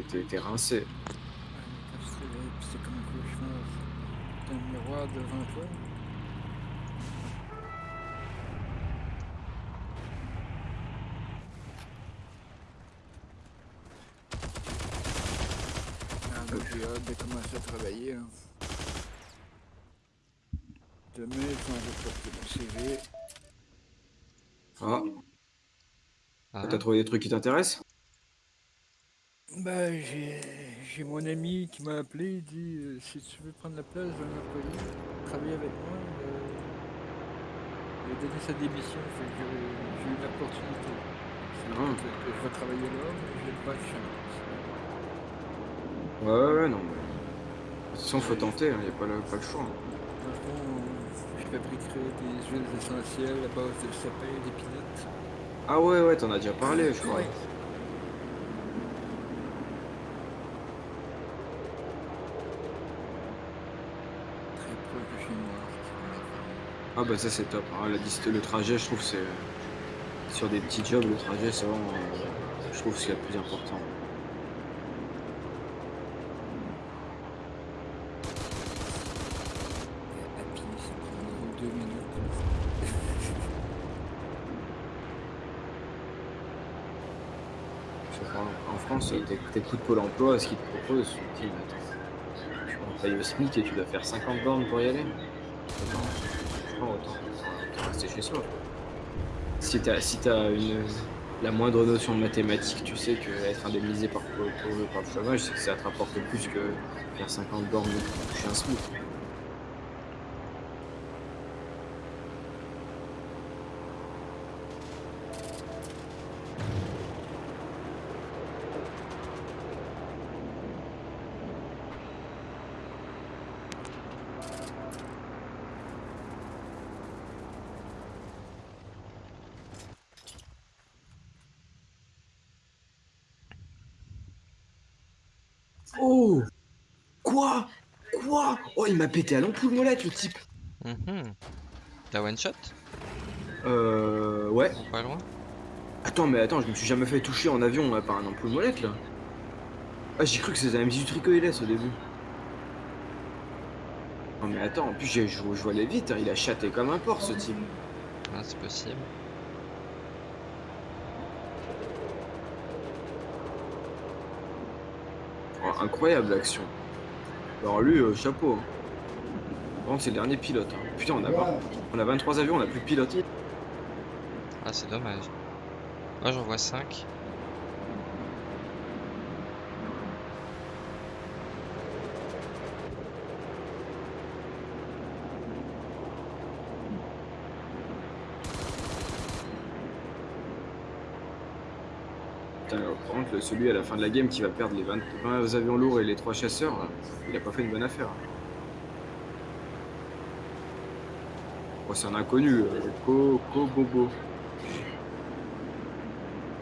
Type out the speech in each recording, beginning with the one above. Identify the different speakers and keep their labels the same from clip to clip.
Speaker 1: t'es rincé.
Speaker 2: Ouais, c'est comme un cauchemar. T'as un miroir devant toi. Ah, j'ai hâte de commencer à travailler. Là. Demain, quand je vais porter mon CV,
Speaker 1: Ah,
Speaker 3: Ah,
Speaker 1: t'as trouvé des trucs qui t'intéressent?
Speaker 2: Ben, j'ai mon ami qui m'a appelé, il dit euh, si tu veux prendre la place d'un employé, travailler avec moi, il a donné sa démission, fait que j'ai eu l'opportunité. C'est
Speaker 1: Ah.
Speaker 2: vrai que, je vais travailler là, mais j'ai pas de chance.
Speaker 1: Ouais, ouais, ouais, non. mais- De toute façon, faut tenter, il n'y a pas le, pas le choix. hein.
Speaker 2: Dans le fond, euh, je fabriquerai des huiles essentielles à base de sapin et d'épinette.
Speaker 1: Ah ouais, ouais, t'en as déjà parlé, je crois.
Speaker 2: Ouais.
Speaker 1: Ah bah ça c'est top. dist- le trajet, je trouve c'est sur des petits jobs, le trajet c'est vraiment, euh, je trouve c'est le plus important. En France, t'é- t'écoutes Pôle Emploi, ce qu'ils te proposent, tu te dis, attends, tu au SMIC et tu dois faire 50 bornes pour y aller. Autant, je crois, autant, Si t'as si une la moindre notion de mathématiques, tu sais que être indemnisé par, pour, pour- par le chômage, c'est que ça te rapporte plus que faire 50 bornes pour toucher un SMIC. Oh Quoi? Quoi? Oh, il m'a pété à l'ampoule molette, le type
Speaker 3: mhm. T'as one shot?
Speaker 1: Euh... Ouais.
Speaker 3: Ou pas loin
Speaker 1: Attends, mais attends, je me suis jamais fait toucher en avion là, par un ampoule molette, là. Ah, j'ai cru que c'était un M18 recoilless au début. Non mais attends, en plus j'ai- je, je vois les vite, hein, il a chaté comme un porc ce type.
Speaker 3: Ah, c'est possible.
Speaker 1: Incroyable l'action. Alors lui, euh, chapeau. hein. Par contre, c'est le dernier pilote. hein. Putain, on a, pas- on a 23 avions, on a plus de pilote.
Speaker 3: Ah, c'est dommage. Moi, j'en vois 5.
Speaker 1: Celui à la fin de la game qui va perdre les 20, 20 avions lourds et les 3 chasseurs, il a pas fait une bonne affaire. Bon, c'est un inconnu, euh, Ko, Ko Bobo.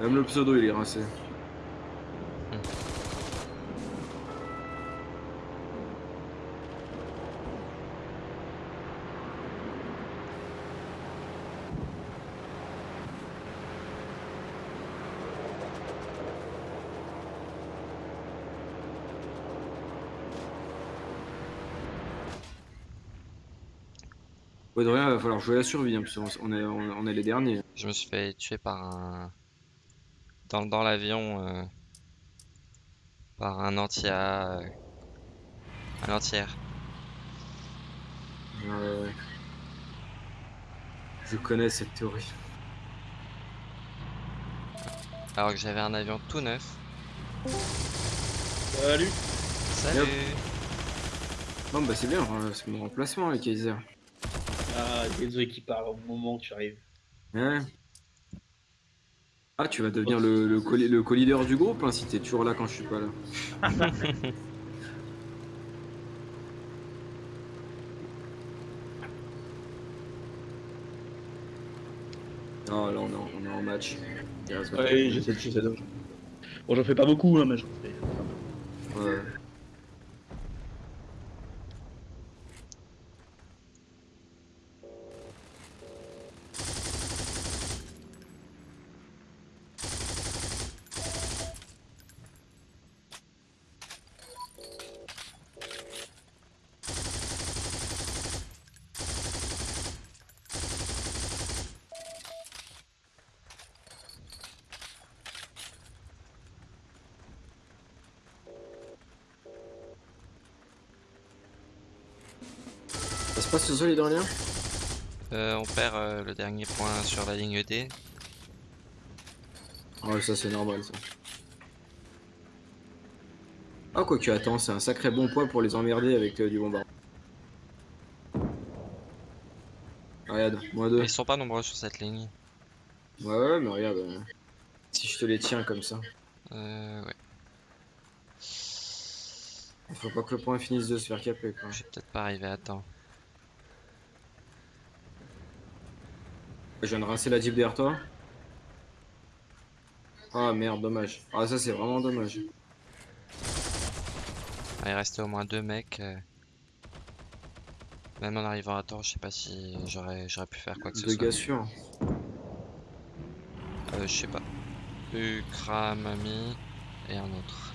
Speaker 1: Même le pseudo, il est rincé. Ouais, de rien, il va falloir jouer la survie, hein, parce qu'on on est, on, on est les derniers.
Speaker 3: Je me suis fait tuer par un. Dans, dans l'avion. euh, Par un entier. euh, Un entière.
Speaker 1: Ouais, ouais, ouais. Je connais cette théorie.
Speaker 3: Alors que j'avais un avion tout neuf.
Speaker 4: Salut
Speaker 3: Salut
Speaker 1: Bon, bah c'est bien, euh, c'est mon remplacement, les Kaiser.
Speaker 4: Ah, désolé qui parle au moment où tu arrives.
Speaker 1: Ouais. Ah, tu vas devenir le, le, co- le co-leader du groupe hein, si t'es toujours là quand je suis pas là. Non, là on est en, on est en match.
Speaker 4: Ouais,
Speaker 1: trop.
Speaker 4: j'essaie de j'essaie de- Bon, j'en fais pas beaucoup, hein, mais j'en fais.
Speaker 1: Ouais. Passe sol
Speaker 3: Euh, on perd euh, le dernier point sur la ligne D.
Speaker 1: Ouais, ça c'est normal ça. Ah, quoi que attends, c'est un sacré bon poids pour les emmerder avec euh, du bombardement. Regarde, moins deux.
Speaker 3: Ils sont pas nombreux sur cette ligne.
Speaker 1: Ouais, ouais, mais regarde. euh, si je te les tiens comme ça.
Speaker 3: Euh, ouais.
Speaker 1: Faut pas que le point finisse de se faire caper quoi.
Speaker 3: Je vais peut-être pas arriver à temps.
Speaker 1: Je viens de rincer la Jeep derrière toi. Ah merde, dommage. Ah, ça c'est vraiment dommage.
Speaker 3: Ah, il restait au moins deux mecs. euh. Même en arrivant à temps, je sais pas si j'aurais j'aurais pu faire quoi que ce
Speaker 1: Deux
Speaker 3: soit.
Speaker 1: gars sûrs.
Speaker 3: Euh, je sais pas. Ukra, Mami et un autre.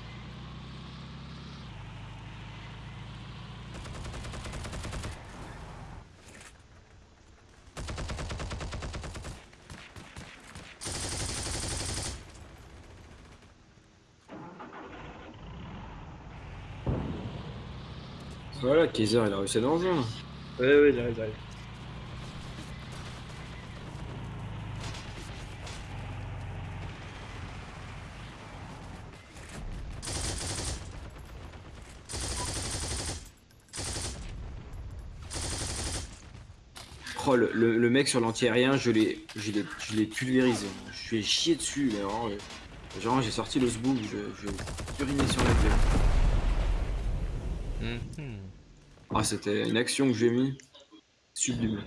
Speaker 1: Voilà, Kaiser il a réussi à nous rejoindre.
Speaker 4: Ouais, ouais, j'arrive, j'arrive.
Speaker 1: Oh, le, le- le mec sur l'anti-aérien, je l'ai pulvérisé. Je suis chié dessus, mais vraiment, euh, genre j'ai sorti le sbook, je, je urinais sur la gueule.
Speaker 3: Mhm.
Speaker 1: Ah, c'était une action que j'ai mis. Sublime.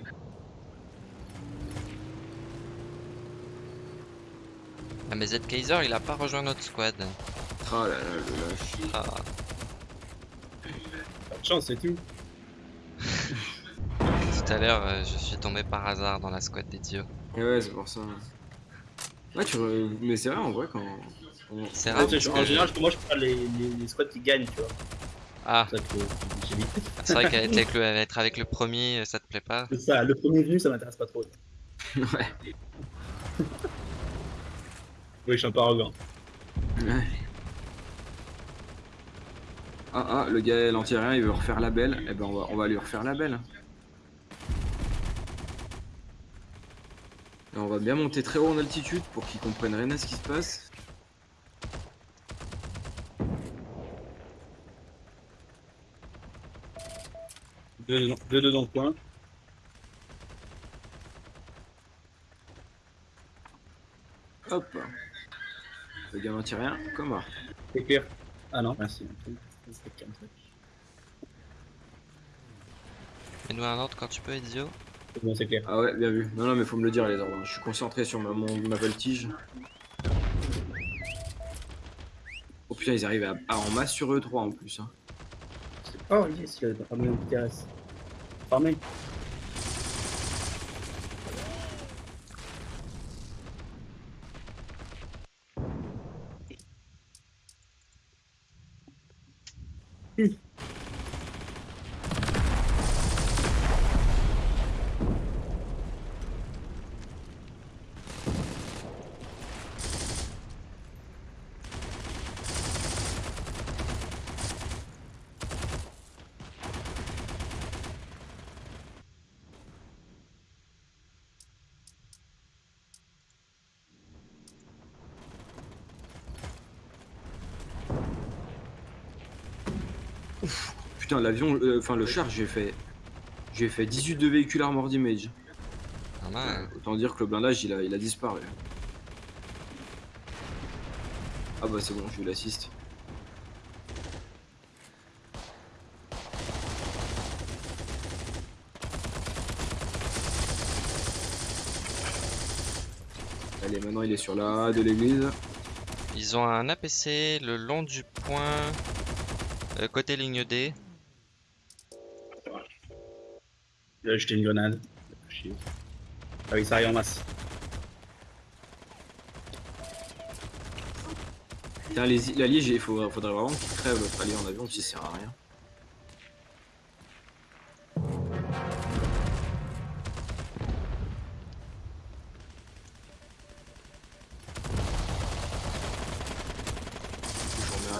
Speaker 3: Ah mais Z Kaiser il a pas rejoint notre squad.
Speaker 1: Ah là là, le lâche.
Speaker 3: Ah.
Speaker 4: Pas de chance, c'est tout.
Speaker 3: Tout à l'heure euh, je suis tombé par hasard dans la squad des dios.
Speaker 1: Ouais, ouais, c'est pour ça. Ouais, tu re- mais c'est vrai en vrai quand.
Speaker 3: C'est
Speaker 4: Ouais,
Speaker 3: rare parce que
Speaker 4: en général, je- moi, je prends les, les, les squads qui gagnent, tu vois.
Speaker 3: Ah,
Speaker 4: C'est ça que j'évite.
Speaker 3: C'est vrai qu'être avec, le- être avec le premier, euh, ça te plaît pas
Speaker 4: C'est ça, le premier venu, ça m'intéresse pas trop.
Speaker 1: Ouais.
Speaker 4: Oui, je suis un peu arrogant.
Speaker 1: Ouais. Ah ah, le gars l'anti-aérien il veut refaire la belle. Eh ben on va, on va lui refaire la belle. Et on va bien monter très haut en altitude pour qu'ils comprennent rien à ce qui se passe.
Speaker 4: Deux, deux, deux dans le coin.
Speaker 1: Hop. Le gars l'anti-aérien, comment
Speaker 4: C'est clair. Ah non, merci.
Speaker 3: Mets-nous un ordre quand tu peux, Ezio.
Speaker 4: C'est bon, c'est clair.
Speaker 1: Ah ouais, bien vu. Non, non, mais faut me le dire les ordres. Je suis concentré sur ma, mon, ma voltige. Oh putain, ils arrivent à, à en masse sur eux 3 en plus. Hein.
Speaker 4: Oh yes, il y a pas
Speaker 1: Putain, l'avion, euh, enfin le char, j'ai fait. J'ai fait 18 de véhicules armored image.
Speaker 3: Pas mal.
Speaker 1: Autant dire que le blindage il a, il a disparu. Ah bah c'est bon, j'ai eu l'assist. Allez, maintenant il est sur la A de l'église.
Speaker 3: Ils ont un APC le long du point euh, côté ligne D.
Speaker 4: Il a jeté une grenade. Chier. Ah oui, ça arrive en masse.
Speaker 1: Putain, les, l'allié, il faudrait, vraiment qu'il crève l'autre allié en avion, puis ça sert à rien.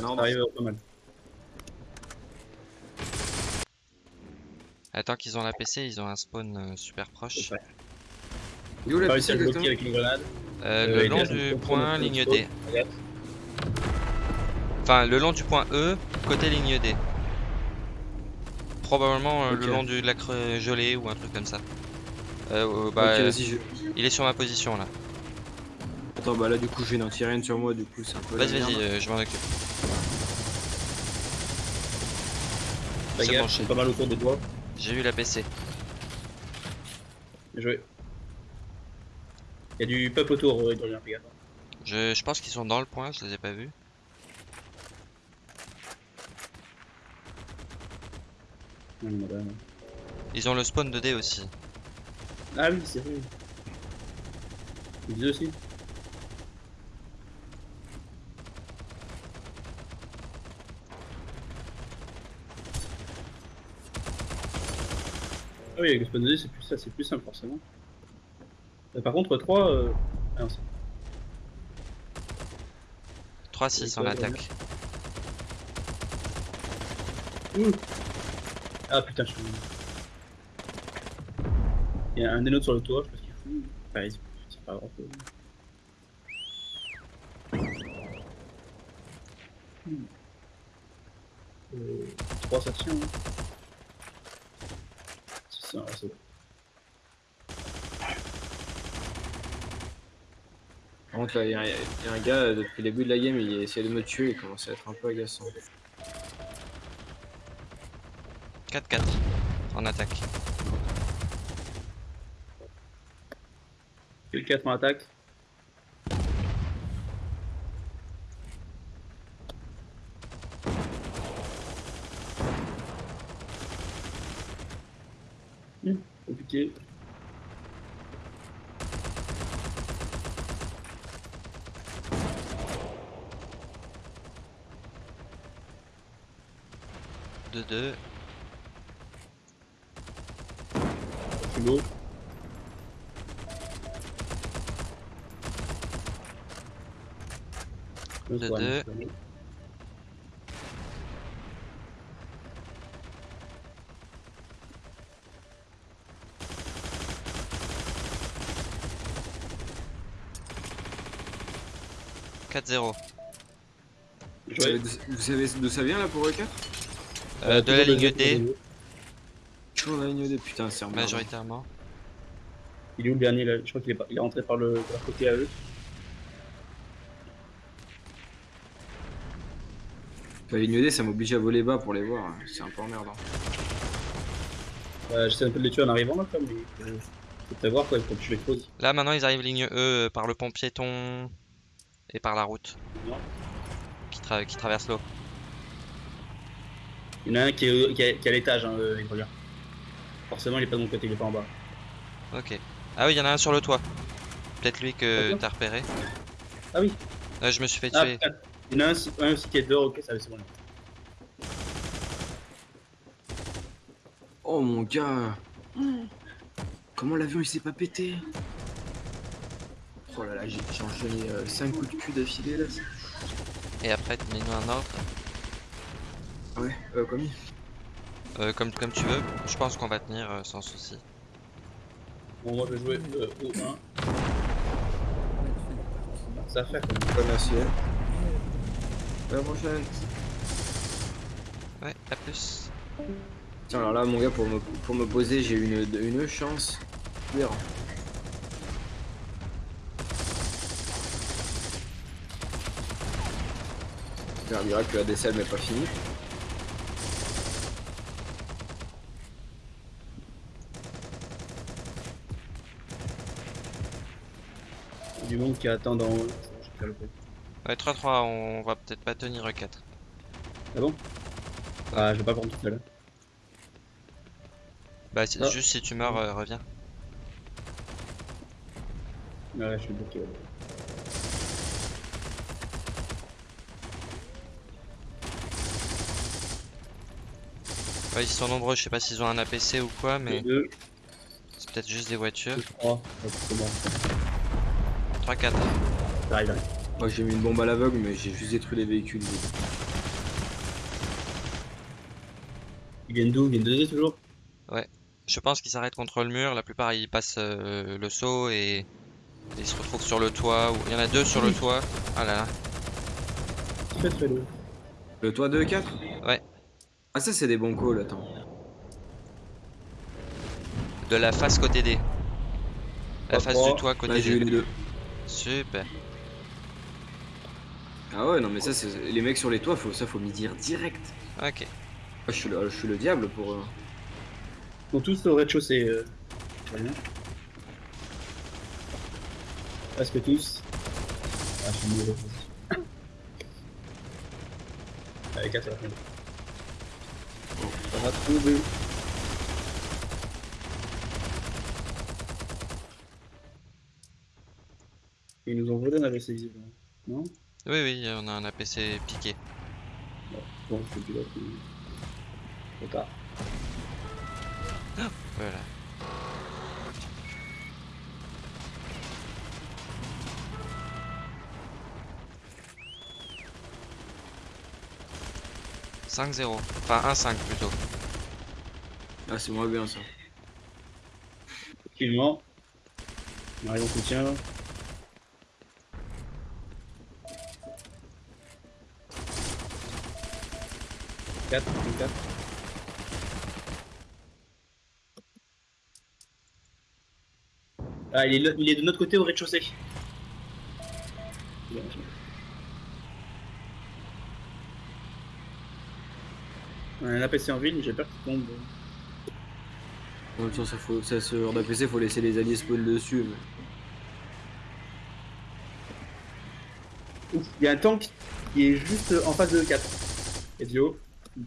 Speaker 4: Ça arrive pas mal.
Speaker 3: Attends qu'ils ont la PC, ils ont un spawn euh, super proche.
Speaker 4: Ouais.
Speaker 1: Il est où
Speaker 4: J'ai
Speaker 1: la
Speaker 4: pas réussi
Speaker 1: PC
Speaker 4: à le bloquer
Speaker 1: exactement
Speaker 4: avec une grenade.
Speaker 3: Euh,
Speaker 4: Euh,
Speaker 3: le
Speaker 4: il
Speaker 3: long du point ligne. D. Enfin, le long du point E, côté ligne D. Probablement euh, le long du lac euh, gelé ou un truc comme ça. Euh, euh, bah, euh,
Speaker 1: je...
Speaker 3: il est sur ma position là.
Speaker 1: Attends, bah là, du coup, tirer une sur moi, du coup, c'est un peu
Speaker 3: Vas-y, vas-y, euh, je m'en occupe. C'est bon,
Speaker 4: pas mal autour des doigts.
Speaker 3: J'ai eu la PC.
Speaker 4: Bien joué. Il y a du peuple autour, euh.
Speaker 3: Je, je pense qu'ils sont dans le point, je les ai pas vus. Ils ont le spawn de D aussi.
Speaker 4: Ah oui, c'est vrai. Ils aussi. Ah oui, avec le spawn c'est plus ça, c'est plus simple forcément. Euh, par contre, 3. Euh... Ah non, c'est
Speaker 3: 3-6 en
Speaker 4: Ouais,
Speaker 3: attaque.
Speaker 4: Ouh. Ah putain, je suis. Il y a un des nôtres sur le toit, je sais pas ce qu'il fout. Enfin, il- c'est pas grave. Hmm. Euh, 3 ça tient. Hein. Bon.
Speaker 1: Par contre, là, il y, a- il y a un gars, euh, depuis le début de la game, il essaie de me tuer, il commence à être un peu agaçant.
Speaker 3: 4-4 en attaque.
Speaker 4: Quel 4 en attaque compliqué.
Speaker 3: De
Speaker 4: deux. Primo.
Speaker 3: De
Speaker 1: deux. 4-0. Vous savez d'où ça vient là pour E4
Speaker 3: euh, bah, De la ligne D.
Speaker 1: Toujours la ligne D, putain, c'est
Speaker 3: Majoritairement.
Speaker 4: Il est où le dernier là? Je crois qu'il est, rentré par le, côté à eux.
Speaker 1: Bah, la ligne D, ça m'oblige à voler bas pour les voir, c'est un peu emmerdant.
Speaker 4: Bah, j'essaie un peu de les tuer en arrivant là, comme. Mais... Euh, faut prévoir quoi, il faut que je les pose.
Speaker 3: Là maintenant, ils arrivent ligne E euh, par le pont piéton et par la route
Speaker 4: Non.
Speaker 3: qui, tra- qui traverse l'eau.
Speaker 4: Il y en a un qui est, qui est- qui est à l'étage, hein, euh, il revient. Forcément, il est pas de mon côté, il est pas en bas.
Speaker 3: Ok. Ah oui, il y en a un sur le toit. Peut-être lui que t'as repéré.
Speaker 4: Ah oui
Speaker 3: je me suis fait
Speaker 4: Ah,
Speaker 3: tuer.
Speaker 4: putain. Il y en a un, aussi- un aussi qui est dehors, ok, ça va, c'est bon.
Speaker 1: Oh mon gars Comment l'avion il s'est pas pété? Oh là là, j'ai enchaîné 5 coups de cul d'affilée là.
Speaker 3: Et après, mets-nous un ordre.
Speaker 1: Ouais, euh, commis.
Speaker 3: Euh, comme, comme tu veux. Je pense qu'on va tenir euh, sans souci.
Speaker 4: Bon, moi je vais jouer euh, au 1. Ça fait même.
Speaker 1: Pas merci. hein. À la prochaine.
Speaker 3: Ouais, à plus.
Speaker 1: Tiens, alors là, mon gars, pour me, pour me poser, j'ai une, une chance. Hier. On dira que la DCL n'est pas fini.
Speaker 4: Il y a du monde qui attend dans le.
Speaker 3: Ouais, 3-3, on va peut-être pas tenir E4.
Speaker 4: Ah bon? Ah, je vais pas prendre tout seul.
Speaker 3: Bah, c'est
Speaker 4: Ah.
Speaker 3: juste si tu meurs, euh, reviens.
Speaker 4: Ouais, je suis bloqué. Ouais.
Speaker 3: Ouais, ils sont nombreux, je sais pas s'ils ont un APC ou quoi, mais
Speaker 4: 2,
Speaker 3: c'est peut-être juste des voitures.
Speaker 4: 3. C'est bon.
Speaker 3: 3-4.
Speaker 4: Ça arrive, arrive.
Speaker 1: Moi, j'ai mis une bombe à l'aveugle, mais j'ai juste détruit les véhicules.
Speaker 4: Ils viennent d'où? Ils viennent de deux toujours?
Speaker 3: Je pense qu'ils s'arrêtent contre le mur. La plupart ils passent euh, le saut et... et ils se retrouvent sur le toit. ou- Il y en a deux sur le toit. Ah là là.
Speaker 4: Très très lourd.
Speaker 1: Le toit 2 4
Speaker 3: Ouais.
Speaker 1: Ah ça c'est des bons calls, attends.
Speaker 3: De la face côté D. La face du toit côté
Speaker 1: Là j'ai eu
Speaker 3: D.
Speaker 1: les deux.
Speaker 3: Super.
Speaker 1: Ah ouais non mais ça c'est les mecs sur les toits faut ça faut m'y dire direct.
Speaker 3: Ok.
Speaker 1: Ah, je suis le, je suis le diable pour eux.
Speaker 4: Ils sont tous au rez-de-chaussée. Euh... bien. Presque tous. Ah, je suis. Avec 4 à la fin. Bon, ça va trouver. Ils nous ont volé un AVC visiblement. Non
Speaker 3: Oui, oui, on a un APC piqué.
Speaker 4: Bon, c'est plus là. c'est- Trop tard.
Speaker 3: Voilà. « 5-0. Enfin 1-5 plutôt.
Speaker 1: Ah c'est moins bien ça.
Speaker 4: Effectivement. On arrive en soutien là. Quatre, quatre. Ah, il est, il est de notre côté au rez-de-chaussée. Bien, bien. On a un APC en ville, mais j'ai peur qu'il tombe.
Speaker 1: En même temps ça faut ça ce genre d'APC faut laisser les alliés spawn dessus. mais-
Speaker 4: Ouf, il y a un tank qui est juste en face de 4. Et Dio,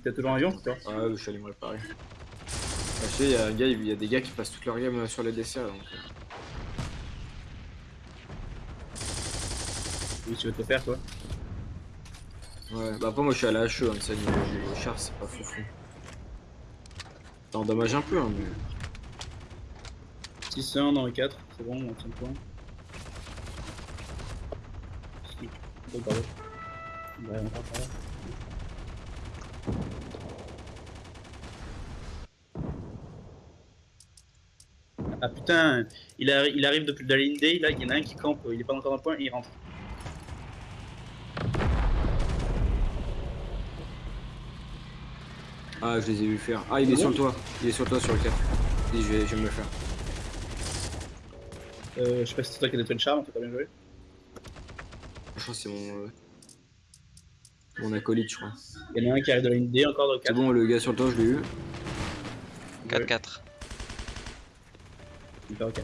Speaker 4: t'as toujours un avion, toi
Speaker 1: Ah ouais, je suis allé me réparer. Ah, je sais, il y a un gars, il y a des gars qui passent toute leur game euh, sur les DCA donc. euh,
Speaker 4: Oui, tu veux te faire, toi
Speaker 1: Ouais, bah après moi je suis à la HE, hein, ça niveau niveau char c'est pas fou fou. Ça endommage un peu hein, mais.
Speaker 4: 6-1 dans les 4, c'est bon, on tient le point. Oh, pardon. Là. Ah putain, il, il arrive depuis la ligne D, là il y en a un qui campe, il est pas encore dans le point il rentre.
Speaker 1: Ah je les ai vu faire. Ah il est
Speaker 4: Ah
Speaker 1: sur le toit, il est sur le toit sur le 4. Dis je vais, je vais me le faire.
Speaker 4: Euh, je sais pas si c'est toi qui as détruit le charme, t'as pas bien joué.
Speaker 1: Je crois que c'est mon. euh, Mon acolyte je crois.
Speaker 4: Il y en a un qui arrive de la ligne D encore dans le
Speaker 1: C'est
Speaker 4: 4.
Speaker 1: bon le gars sur le toit je l'ai eu.
Speaker 3: 4-4.
Speaker 4: Super, ok.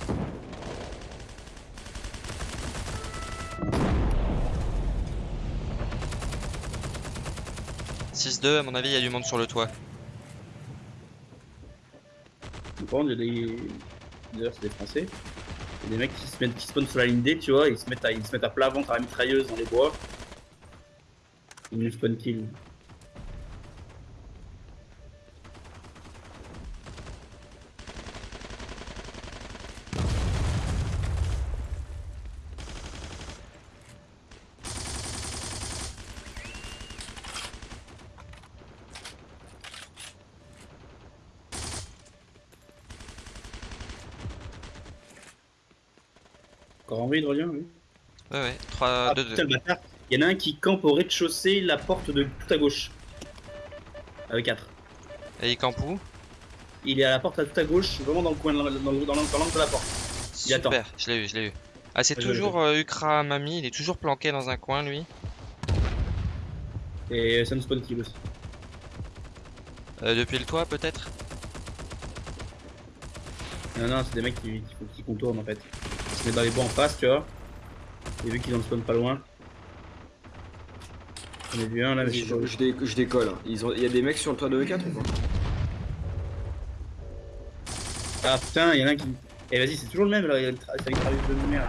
Speaker 3: 6-2, à mon avis, il y a du monde sur le toit.
Speaker 4: Contre, il y a des. D'ailleurs, c'est des Français. Il y a des mecs qui se mettent, qui spawnent sur la ligne D, tu vois, ils se mettent à, ils se mettent à plat ventre à la mitrailleuse dans les bois. Ils spawn kill. Encore envie de relien, oui.
Speaker 3: Ouais, ouais. 3,
Speaker 4: Ah
Speaker 3: 2, 2.
Speaker 4: putain, le bâtard. Il y en a un qui campe au rez-de-chaussée, la porte de tout à gauche. Avec 4.
Speaker 3: Et il campe où?
Speaker 4: Il est à la porte à tout à gauche, vraiment dans le coin, dans le- dans le- dans l'angle dans de la porte. Il attend.
Speaker 3: Super, je l'ai eu, je l'ai eu. Ah, c'est
Speaker 4: Ouais,
Speaker 3: toujours euh, Ukra Mami, il est toujours planqué dans un coin, lui.
Speaker 4: Et ça nous spawn kill aussi.
Speaker 3: Euh, depuis le toit, peut-être?
Speaker 4: Non, non, c'est des mecs qui, qui, faut- qui contournent en fait. Dans les bois en face, tu vois. Et vu qu'ils en spawn pas loin. On a vu un là, mais je
Speaker 1: je, je dé- je décolle. hein. Ils ont... Il y a des mecs sur le toit de E4 ou pas?
Speaker 4: Ah putain, il y en a un qui. Eh vas-y, c'est toujours le même là, il y a le tra- c'est avec Travis de lumière.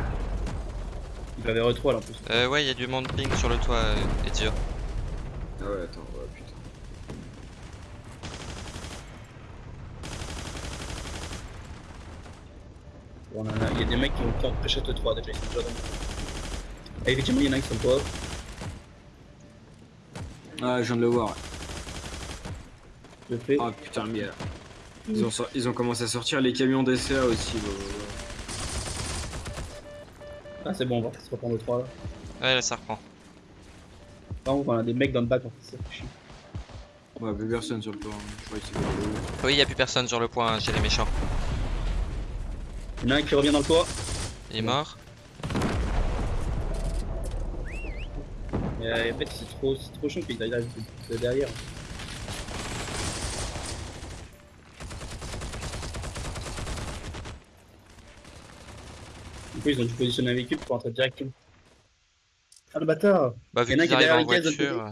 Speaker 4: Il va vers E3 là en plus.
Speaker 3: euh, Ouais, il y a du monde ping sur le toit, euh, Ezio.
Speaker 1: Ah ouais, attends, ouais, putain.
Speaker 4: On en a- Il y a des mecs qui ont pris pré-shot 3 déjà, ils sont déjà dans le. Ah, effectivement, il y en a un qui sont pas.
Speaker 1: Ah, je viens de le voir.
Speaker 4: Je fais.
Speaker 1: Ah putain, mais. Ils ont, sor- ils ont commencé à sortir les camions d'SCA aussi. bah,
Speaker 4: Ah, c'est bon, on va se reprendre le 3 là.
Speaker 3: Ouais, là, ça reprend.
Speaker 4: Par contre, on a des mecs dans le bac, en fait, ça fait chier.
Speaker 1: Ouais, plus personne sur le toit. hein. Je crois que c'est vers le haut.
Speaker 3: Oui, y a plus personne sur le point, j'ai les méchants.
Speaker 4: Il y en a un qui revient dans le toit.
Speaker 3: Il est mort.
Speaker 4: Et euh, en fait, c'est trop, c'est trop chiant qu'il arrive de- de derrière. Du coup, ils ont dû positionner un véhicule pour entrer directement. Ah le bâtard
Speaker 3: Bah, vu qu'ils arrivent en voiture. euh,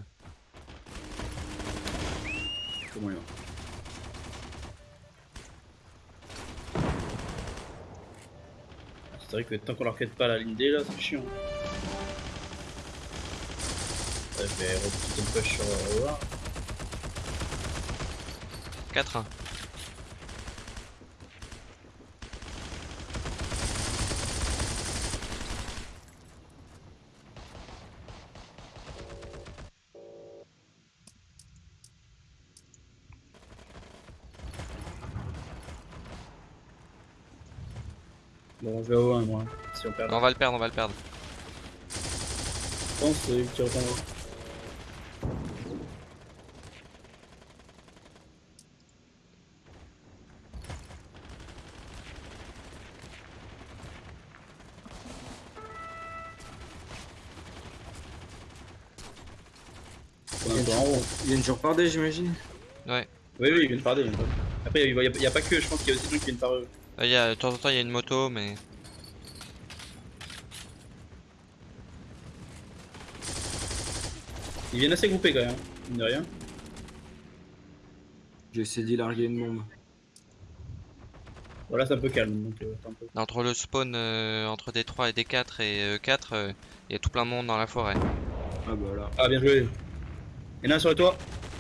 Speaker 4: C'est moyen. C'est vrai que tant qu'on leur quitte pas la ligne D là, c'est chiant. Ouais, je vais repousser une push sur Howard.
Speaker 3: 4-1.
Speaker 4: Bon, je vais au 1 moi, si on perd.
Speaker 3: On va le perdre, on va le perdre.
Speaker 4: Je pense que tu reprends. On est un peu en haut.
Speaker 1: Ils viennent toujours par D, j'imagine
Speaker 3: Ouais.
Speaker 4: Oui, oui, par D. ils viennent par. Après, il n'y a, il y a pas que, je pense qu'il y a aussi des gens qui viennent par eux.
Speaker 3: Là, y a, de temps en temps, il y a une moto, mais.
Speaker 4: Ils viennent assez groupés quand même, mine de rien.
Speaker 1: J'ai essayé d'y larguer une bombe.
Speaker 4: Voilà, c'est un peu calme. Donc, euh, attends un peu.
Speaker 3: Entre le spawn euh, entre D3 et D4 et E4, il y a tout plein de monde dans la forêt.
Speaker 1: Ah bah là.
Speaker 4: Ah, bien joué. Il y en a un sur le toit.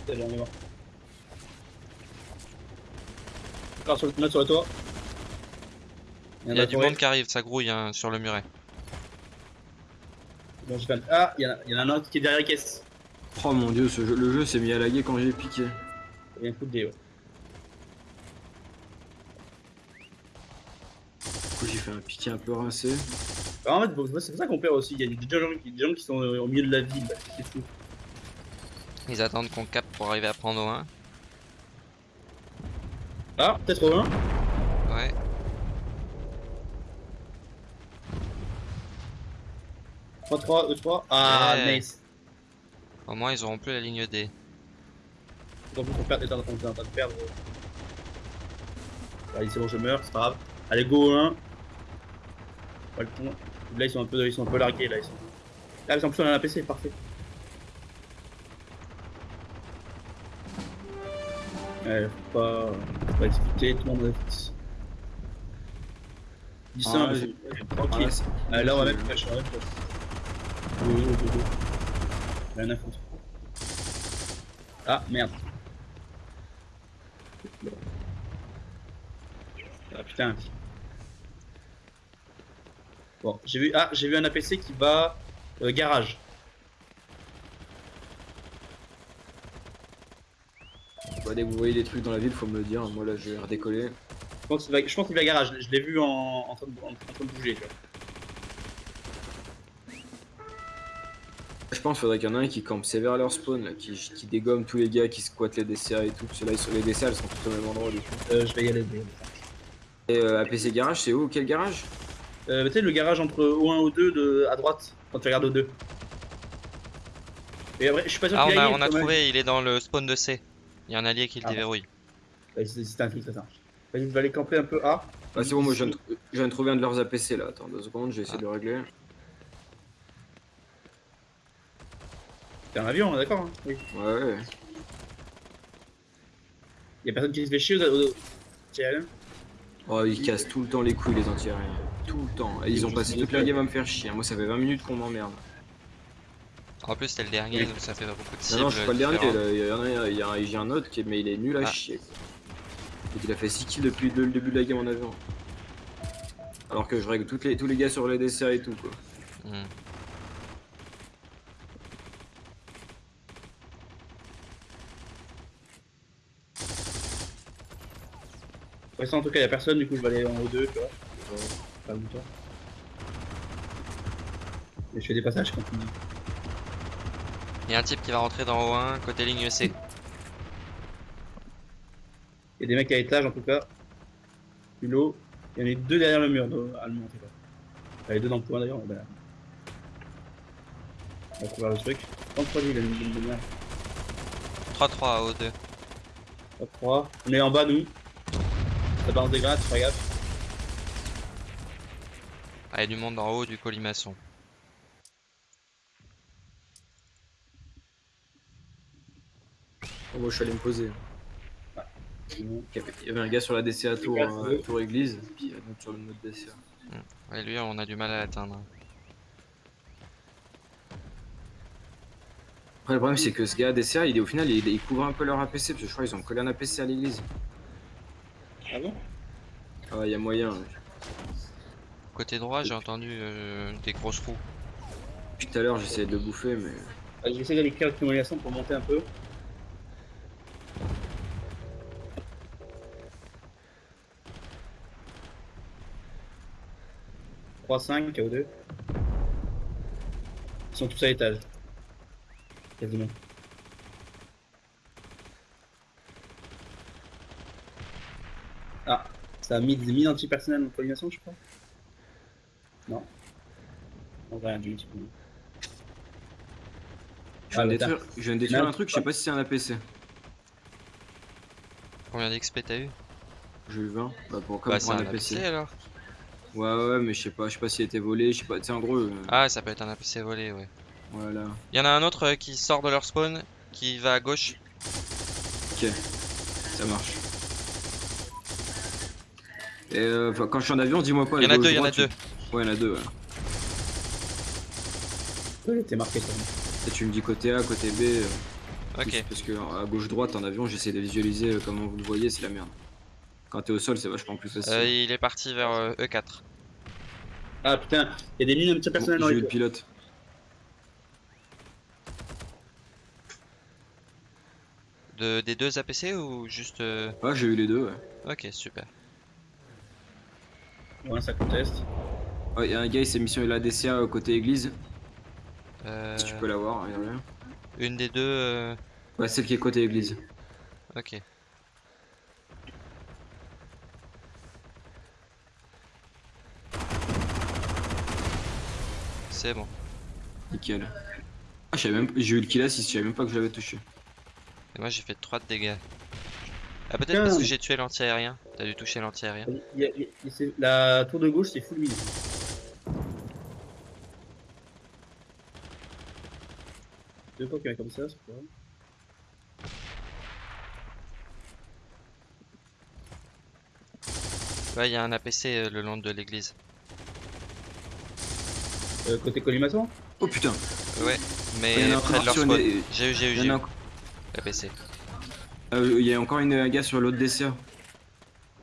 Speaker 4: On est mort. Encore sur le, il y en a un sur le toit.
Speaker 3: Il y a du monde qui arrive, ça grouille hein, sur le muret.
Speaker 4: Bon, Ah, il y, en a- il y en a un autre qui est derrière la caisse.
Speaker 1: Oh mon dieu, ce jeu- le jeu s'est mis à laguer quand j'ai piqué.
Speaker 4: Il y a un coup de dé, ouais.
Speaker 1: Du coup, j'ai fait un piqué un peu rincé.
Speaker 4: Alors, en fait, c'est pour ça qu'on perd aussi. Il y a des gens, des gens qui sont euh, au milieu de la ville. là. C'est fou.
Speaker 3: Ils attendent qu'on capte pour arriver à prendre au 1.
Speaker 4: Ah, peut-être au 1.
Speaker 3: Ouais.
Speaker 4: 3-3, E3. Ah,
Speaker 3: Ouais.
Speaker 4: nice.
Speaker 3: Au moins, ils auront plus la ligne D.
Speaker 4: Donc, on perd, on est en on est en train de perdre. Allez, c'est bon, je meurs, c'est pas grave. Allez, go 1. Pas le temps. Là, ils sont un peu, ils sont un peu largués. Là, ils sont. Ah, mais en plus, on a un PC, parfait. Ouais, faut pas, faut pas expliquer, tout le monde reste. Dis ça,
Speaker 1: Ah, Ah,
Speaker 4: tranquille.
Speaker 1: là, c'est-
Speaker 4: Ah, là, on va mettre on Go, go, go, go. Rien à foutre. Ah, merde. Ah putain. Bon, j'ai vu, ah, j'ai vu un APC qui va euh, garage.
Speaker 1: Bah, dès que vous voyez des trucs dans la ville, faut me le dire. Moi là, je vais redécoller.
Speaker 4: Je pense qu'il va, je pense qu'il va garage. Je l'ai vu en, en, train de, en train de bouger. Tu vois.
Speaker 1: Pense qu'il faudrait qu'il y en ait un qui campe sévère leur spawn, là, qui, qui dégomme tous les gars qui squattent les DCA et tout. Parce que là, ils sont, les DCA, elles sont tous au même endroit du coup.
Speaker 4: Euh, je vais y aller.
Speaker 1: Et euh, APC Garage, c'est où? Quel garage?
Speaker 4: Euh, tu sais, le garage entre O1 et O2 de, à droite, quand tu regardes O2. Et après, je suis pas sûr
Speaker 3: Ah, on a, on a
Speaker 4: même.
Speaker 3: trouvé, il est dans le spawn de C. Il y a un allié qui le
Speaker 4: Ah.
Speaker 3: déverrouille.
Speaker 4: C'est c'est un filtre, ça. Vas-y, je vais aller camper un peu A.
Speaker 1: Ah, c'est bon, moi je viens, de, je viens de trouver un de leurs APC là. Attends deux secondes, je vais essayer de le régler.
Speaker 4: T'es un avion, on est d'accord hein Oui.
Speaker 1: Ouais, ouais.
Speaker 4: Y'a personne qui se fait chier aux. Tiens,
Speaker 1: Oh, ils cassent tout le temps les couilles, les anti-aériens. Tout le temps. Et ils ont passé toute la game à me faire chier. Moi, ça fait 20 minutes qu'on m'emmerde.
Speaker 3: En plus, c'était le dernier, donc ça fait beaucoup de
Speaker 1: Non,
Speaker 3: cibles.
Speaker 1: non, je suis pas le dernier. Il y en a, un- il y a un- j'ai un autre qui est, mais il est nul à
Speaker 3: Ah.
Speaker 1: chier. Et il a fait 6 kills depuis le début de la game en avion. Alors que je règle toutes les, tous les gars sur les desserts et tout quoi.
Speaker 3: Hmm.
Speaker 4: Pour l'instant, en tout cas, il a personne, du coup, je vais aller en O2, tu vois. le tour. Et je fais des passages quand il
Speaker 3: Il y a un type qui va rentrer dans O1, côté ligne E C.
Speaker 4: Il y a des mecs à étage, en tout cas. Haut. Il y en a deux derrière le mur, allemand, en tout cas. Il y a les deux dans le point, d'ailleurs. ben. On va couvrir le truc. 33 il a une bonne lumière.
Speaker 3: 3-3 à O2.
Speaker 4: Top 3. On est en bas, nous. Ça balance des grades, fais gaffe.
Speaker 3: Ah, il y a du monde en haut du colimaçon.
Speaker 1: Oh, moi, je suis allé me poser. Il y avait- un gars sur la DCA tour, euh, tour église, puis un autre sur le mode DCA.
Speaker 3: Ouais, lui, on a du mal à l'atteindre.
Speaker 1: Après, le problème, c'est que ce gars DCA, il est au final, il, il couvre un peu leur APC, parce que je crois qu'ils ont collé un APC à l'église.
Speaker 4: Ah bon
Speaker 1: Ah, y a moyen.
Speaker 3: Côté droit, j'ai entendu euh, des grosses roues.
Speaker 1: Depuis tout à l'heure, j'essayais de le bouffer, mais.
Speaker 4: Ah, J'essaie d'aller créer une simulation pour monter un peu. « 3-5, KO2. Ils sont tous à l'étage. Quasiment. Ah, ça a mis des mines antipersonnelles en coordination, je crois. Non. On va rien du tout.
Speaker 1: Je viens
Speaker 4: Ah,
Speaker 1: de
Speaker 4: le
Speaker 1: détruire, je viens de détruire un truc, je sais pas si c'est un APC.
Speaker 3: Combien d'XP t'as eu?
Speaker 1: J'ai eu 20. Bah, pour, comme
Speaker 3: Bah,
Speaker 1: pour
Speaker 3: c'est
Speaker 1: un
Speaker 3: un
Speaker 1: APC.
Speaker 3: APC alors.
Speaker 1: Ouais, ouais, mais je sais pas, je sais pas s'il a été volé, je sais pas. Sais, en gros. euh,
Speaker 3: Ah, ça peut être un APC volé, ouais.
Speaker 1: Voilà.
Speaker 3: Il y en a un autre euh, qui sort de leur spawn, qui va à gauche.
Speaker 1: Ok. Ça marche. Et euh, quand je suis en avion, dis-moi pas.
Speaker 3: Il y en a
Speaker 1: gauche,
Speaker 3: deux, il y en a
Speaker 1: droite,
Speaker 3: deux.
Speaker 1: Ouais, il y en a deux, ouais.
Speaker 4: Ouais, t'es marqué ça.
Speaker 1: Et tu me dis côté A, côté B. euh,
Speaker 3: Ok.
Speaker 1: Parce que à gauche-droite, en avion, j'essaie de visualiser euh, comment vous le voyez, c'est la merde. Quand t'es au sol, c'est vachement plus facile.
Speaker 3: Euh, il est parti vers euh, E4.
Speaker 4: Ah putain, il y a des mines antipersonnelles dans
Speaker 1: J'ai eu
Speaker 4: les
Speaker 1: le pilote.
Speaker 3: De, des deux APC ou juste. euh,
Speaker 1: Ouais, j'ai eu les deux, ouais.
Speaker 3: Ok, super.
Speaker 4: Ouais, ça conteste.
Speaker 1: Ouais, y a un gars, il s'est mis sur la DCA euh, côté église.
Speaker 3: Euh,
Speaker 1: Si tu peux l'avoir, regarde
Speaker 3: une des deux. euh,
Speaker 1: Ouais, celle qui est côté église.
Speaker 3: Ok. C'est bon.
Speaker 1: Nickel. Ah, je savais même... J'ai eu le kill assist, je savais même pas que je l'avais touché.
Speaker 3: Et moi j'ai fait 3 de dégâts. Ah peut-être parce que j'ai tué l'anti-aérien. T'as dû toucher l'anti-aérien.
Speaker 4: La tour de gauche, c'est full mine. Deux fois qu'il y a comme ça, c'est pas grave.
Speaker 3: Ouais, il y a un APC euh, le long de l'église.
Speaker 4: Euh, côté colimaçon
Speaker 1: Oh putain
Speaker 3: Ouais, mais près de leur spawn. J'ai eu, j'ai eu, j'ai eu.
Speaker 1: en
Speaker 3: APC.
Speaker 1: euh, il y a encore une un gars sur l'autre DCA.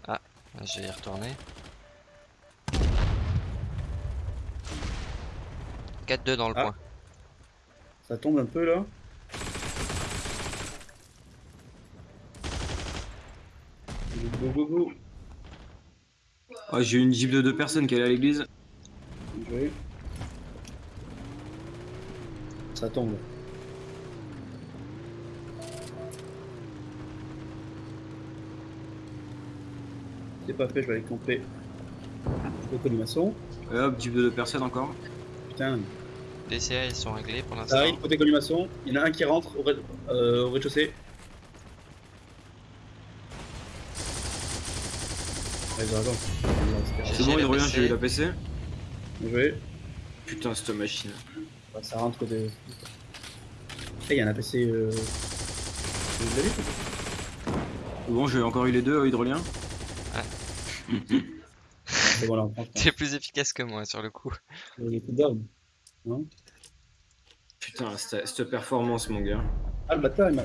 Speaker 3: Ah, Je vais y retourner. 4-2 dans le
Speaker 4: Ah.
Speaker 3: coin.
Speaker 4: Ça tombe un peu là. Go go go.
Speaker 1: Oh, j'ai eu une jeep de deux personnes qui allait à l'église.
Speaker 4: Ça tombe. C'est pas fait, je vais aller camper. Le colimaçon.
Speaker 1: Et hop, jeep de deux personnes encore.
Speaker 4: Putain.
Speaker 3: DCA ils sont réglés pour
Speaker 4: Ça
Speaker 3: l'instant.
Speaker 4: arrive côté colimaçon. Il y en a un qui rentre au rez- euh, au rez-de-chaussée. Ouais, ils ont raison.
Speaker 3: J'ai-
Speaker 1: C'est bon, il revient,
Speaker 3: PC.
Speaker 1: j'ai eu la PC.
Speaker 4: Bien joué.
Speaker 1: Putain, cette machine.
Speaker 4: Bah, ça rentre côté. Après, il y a un APC. Euh... Vous l'avez
Speaker 1: Bon, j'ai encore eu les deux, euh, hydroliens.
Speaker 4: C'est bon.
Speaker 3: T'es plus efficace que moi sur le coup.
Speaker 4: Il down. Non
Speaker 1: Putain, cette, cette performance, mon gars.
Speaker 4: Ah, le bâtard, il m'a.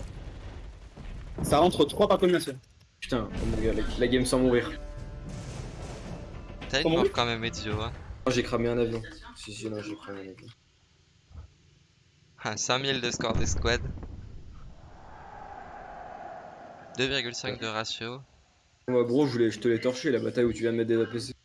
Speaker 4: Ça rentre 3 par combination.
Speaker 1: Putain, oh, mon gars, la, la game sans mourir.
Speaker 3: T'as une mort quand même Ezio hein.
Speaker 1: Oh, j'ai cramé un avion. Si, si, non, j'ai cramé un avion.
Speaker 3: Ah, 5000 de score des squads. 2,5 de ratio.
Speaker 1: Moi, gros, je, voulais, je te l'ai torché, la bataille où tu viens de mettre des APC.